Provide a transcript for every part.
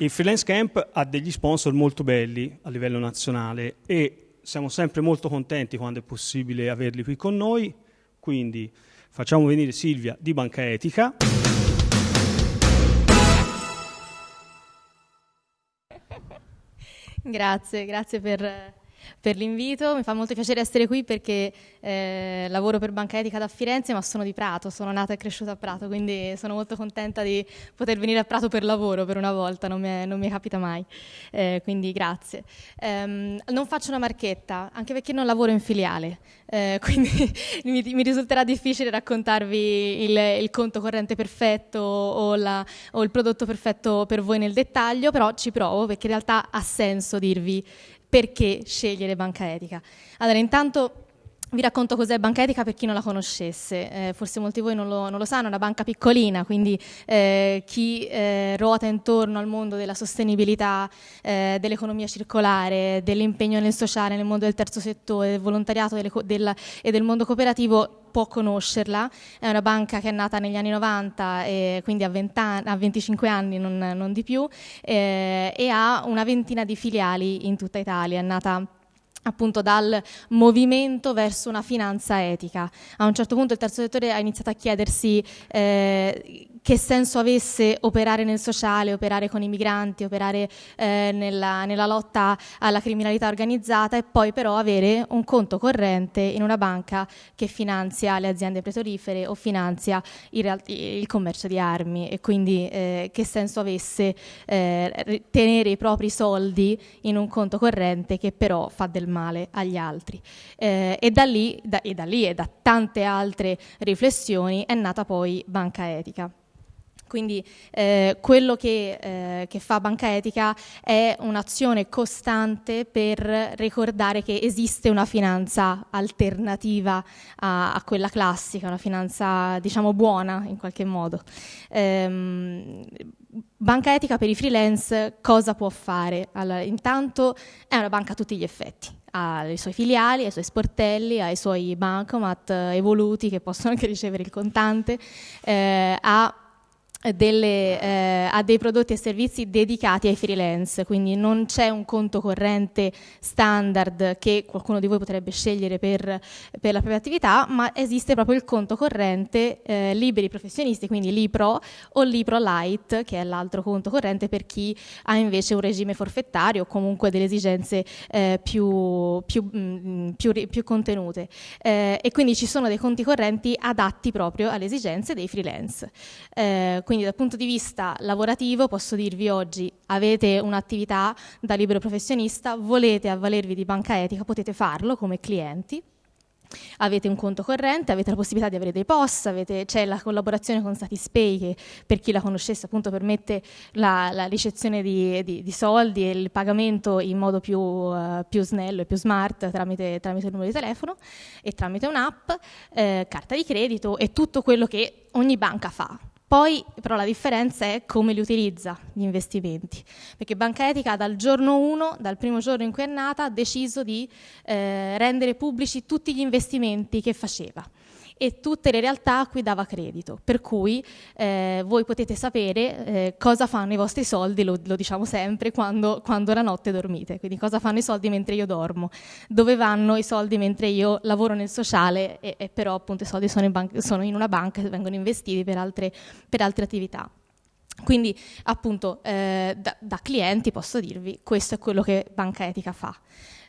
Il Freelance Camp ha degli sponsor molto belli a livello nazionale e siamo sempre molto contenti quando è possibile averli qui con noi, quindi facciamo venire Silvia di Banca Etica. Grazie, grazie per, per l'invito. Mi fa molto piacere essere qui perché eh, lavoro per Banca Etica da Firenze, ma sono di Prato, sono nata e cresciuta a Prato, quindi sono molto contenta di poter venire a Prato per lavoro per una volta, non mi, è, non mi capita mai. Eh, quindi grazie. Um, non faccio una marchetta, anche perché non lavoro in filiale, eh, quindi mi, mi, risulterà difficile raccontarvi il, il conto corrente perfetto o, la, o il prodotto perfetto per voi nel dettaglio, però ci provo perché in realtà ha senso dirvi perché scegliere banca etica. Allora, intanto vi racconto cos'è Banca Etica per chi non la conoscesse, eh, forse molti di voi non lo, non lo, sanno, è una banca piccolina, quindi eh, chi eh, ruota intorno al mondo della sostenibilità, eh, dell'economia circolare, dell'impegno nel sociale, nel mondo del terzo settore, del volontariato delle, del, e del mondo cooperativo può conoscerla, è una banca che è nata negli anni 90, e quindi a, anni, a 25 anni, non, non di più, eh, e ha una ventina di filiali in tutta Italia, è nata appunto dal movimento verso una finanza etica. A un certo punto il terzo settore ha iniziato a chiedersi eh, che senso avesse operare nel sociale, operare con i migranti, operare eh, nella, nella, lotta alla criminalità organizzata e poi però avere un conto corrente in una banca che finanzia le aziende petrolifere o finanzia il, il commercio di armi e quindi eh, che senso avesse eh, tenere i propri soldi in un conto corrente che però fa del male agli altri. Eh, e da, lì, da, e da lì e da tante altre riflessioni è nata poi Banca Etica. Quindi eh, quello che, eh, che, fa Banca Etica è un'azione costante per ricordare che esiste una finanza alternativa a, a quella classica, una finanza diciamo buona in qualche modo. Ehm, banca Etica per i freelance cosa può fare? Allora, intanto è una banca a tutti gli effetti ha i suoi filiali, i suoi sportelli, ha i suoi bancomat evoluti che possono anche ricevere il contante, eh, ha delle, eh, a dei prodotti e servizi dedicati ai freelance, quindi non c'è un conto corrente standard che qualcuno di voi potrebbe scegliere per, per la propria attività, ma esiste proprio il conto corrente eh, liberi professionisti, quindi Lipro o Lipro Light, che è l'altro conto corrente per chi ha invece un regime forfettario o comunque delle esigenze eh, più, più, mh, mm, più, più, contenute. Eh, e quindi ci sono dei conti correnti adatti proprio alle esigenze dei freelance eh, quindi dal punto di vista lavorativo posso dirvi oggi avete un'attività da libero professionista, volete avvalervi di banca etica, potete farlo come clienti. Avete un conto corrente, avete la possibilità di avere dei POS, avete, c'è la collaborazione con Satispay che per chi la conoscesse appunto permette la, la ricezione di, di, di, soldi e il pagamento in modo più, uh, più snello e più smart tramite, tramite, il numero di telefono e tramite un'app, eh, carta di credito e tutto quello che ogni banca fa poi però la differenza è come li utilizza gli investimenti, perché Banca Etica dal giorno 1, dal primo giorno in cui è nata, ha deciso di eh, rendere pubblici tutti gli investimenti che faceva e tutte le realtà a cui dava credito. Per cui eh, voi potete sapere eh, cosa fanno i vostri soldi, lo, lo diciamo sempre, quando, quando, la notte dormite. Quindi cosa fanno i soldi mentre io dormo, dove vanno i soldi mentre io lavoro nel sociale e, e però appunto i soldi sono in, sono in, una banca e vengono investiti per altre, per altre attività. Quindi appunto eh, da, da clienti posso dirvi questo è quello che Banca Etica fa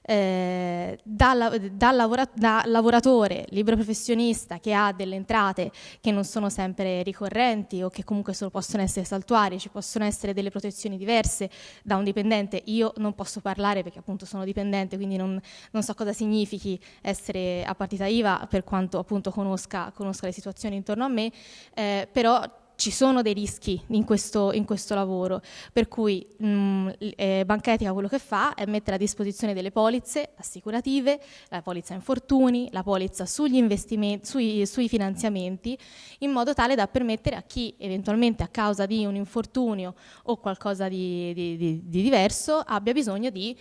eh, da, da, lavora, da, lavoratore libero professionista che ha delle entrate che non sono sempre ricorrenti o che comunque solo possono essere saltuarie, ci possono essere delle protezioni diverse da un dipendente. Io non posso parlare perché appunto sono dipendente, quindi non, non so cosa significhi essere a partita IVA per quanto appunto conosca, conosca le situazioni intorno a me, eh, però ci sono dei rischi in questo, in questo lavoro, per cui mh, mm, eh, Banca Etica quello che fa è mettere a disposizione delle polizze assicurative, la polizza infortuni, la polizza sugli investimenti, sui, sui finanziamenti, in modo tale da permettere a chi eventualmente a causa di un infortunio o qualcosa di, di, di, di diverso abbia bisogno di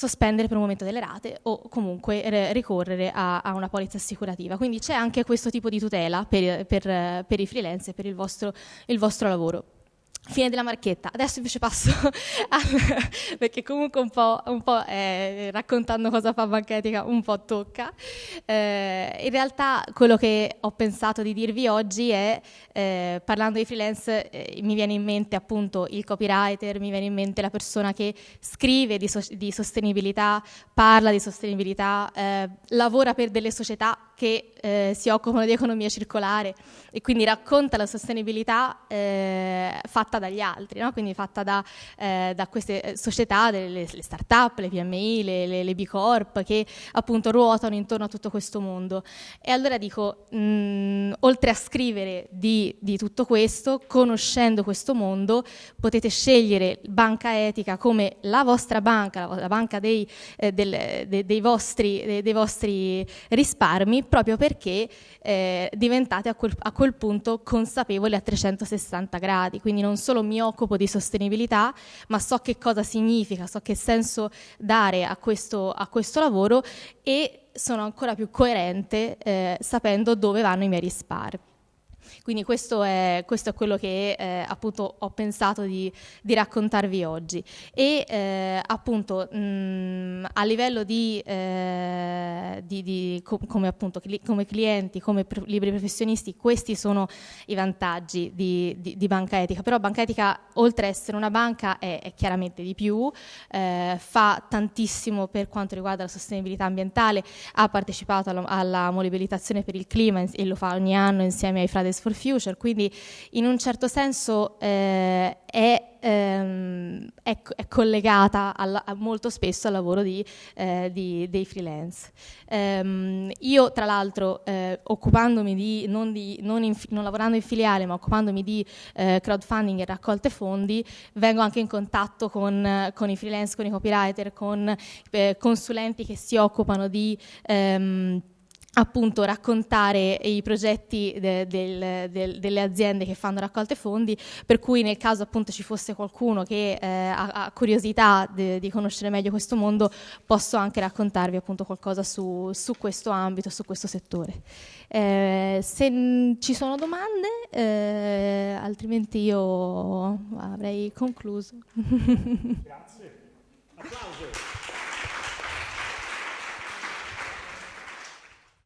sospendere per un momento delle rate o comunque ricorrere a, a una polizza assicurativa. Quindi c'è anche questo tipo di tutela per, per, per i freelance e per il vostro, il vostro lavoro. Fine della marchetta. Adesso invece passo al, perché comunque un po', un po' eh, raccontando cosa fa Banca Etica un po' tocca. Eh, in realtà quello che ho pensato di dirvi oggi è, eh, parlando di freelance, eh, mi viene in mente appunto il copywriter, mi viene in mente la persona che scrive di, so- di sostenibilità, parla di sostenibilità, eh, lavora per delle società che eh, si occupano di economia circolare e quindi racconta la sostenibilità eh, fatta dagli altri, no? quindi fatta da, eh, da queste eh, società, delle, le start-up, le PMI, le, le, le, B Corp che appunto ruotano intorno a tutto questo mondo. E allora dico, mh, mm, oltre a scrivere di, di tutto questo, conoscendo questo mondo, potete scegliere Banca Etica come la vostra banca, la, banca dei, eh, del, de, dei, vostri, de, dei vostri risparmi proprio perché eh, diventate a quel, a quel punto consapevoli a 360 gradi, quindi non solo mi occupo di sostenibilità, ma so che cosa significa, so che senso dare a questo, a questo lavoro e sono ancora più coerente eh, sapendo dove vanno i miei risparmi. Quindi questo è, questo è quello che eh, appunto ho pensato di, di raccontarvi oggi. E eh, appunto mh, a livello di, eh, di, di com- come, appunto, cli- come clienti, come pr- libri professionisti, questi sono i vantaggi di, Banca Etica. Però Banca Etica, oltre ad essere una banca, è, è chiaramente di più, eh, fa tantissimo per quanto riguarda la sostenibilità ambientale, ha partecipato alla, alla mobilitazione per il clima e lo fa ogni anno insieme ai Fridays for Future, quindi in un certo senso eh, è, ehm, è, è, collegata al, molto spesso al lavoro di, eh, di, dei freelance. Um, io tra l'altro eh, occupandomi di non, non, in, non, lavorando in filiale ma occupandomi di eh, crowdfunding e raccolte fondi, vengo anche in contatto con, con i freelance, con i copywriter, con eh, consulenti che si occupano di... Um, appunto raccontare i progetti de, del, del, delle aziende che fanno raccolte fondi, per cui nel caso appunto ci fosse qualcuno che eh, ha, ha, curiosità de, di conoscere meglio questo mondo, posso anche raccontarvi appunto qualcosa su, su questo ambito, su questo settore. Eh, se ci sono domande, eh, altrimenti io avrei concluso. Grazie. Applauso.